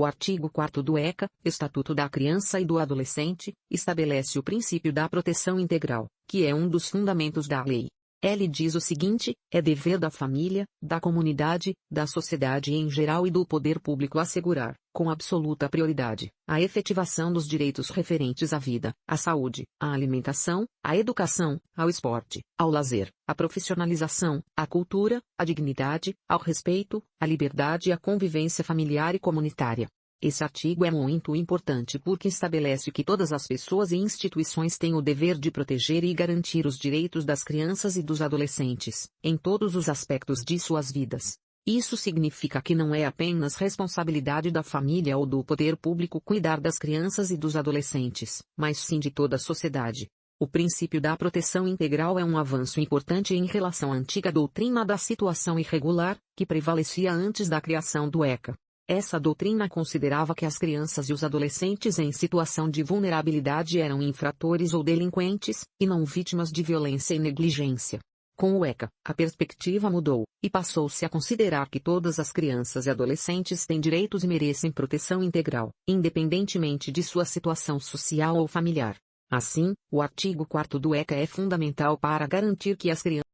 O artigo 4 do ECA, Estatuto da Criança e do Adolescente, estabelece o princípio da proteção integral, que é um dos fundamentos da lei. Ele diz o seguinte: é dever da família, da comunidade, da sociedade em geral e do poder público assegurar, com absoluta prioridade, a efetivação dos direitos referentes à vida, à saúde, à alimentação, à educação, ao esporte, ao lazer, à profissionalização, à cultura, à dignidade, ao respeito, à liberdade e à convivência familiar e comunitária. Esse artigo é muito importante porque estabelece que todas as pessoas e instituições têm o dever de proteger e garantir os direitos das crianças e dos adolescentes, em todos os aspectos de suas vidas. Isso significa que não é apenas responsabilidade da família ou do poder público cuidar das crianças e dos adolescentes, mas sim de toda a sociedade. O princípio da proteção integral é um avanço importante em relação à antiga doutrina da situação irregular, que prevalecia antes da criação do ECA. Essa doutrina considerava que as crianças e os adolescentes em situação de vulnerabilidade eram infratores ou delinquentes, e não vítimas de violência e negligência. Com o ECA, a perspectiva mudou, e passou-se a considerar que todas as crianças e adolescentes têm direitos e merecem proteção integral, independentemente de sua situação social ou familiar. Assim, o artigo 4 do ECA é fundamental para garantir que as crianças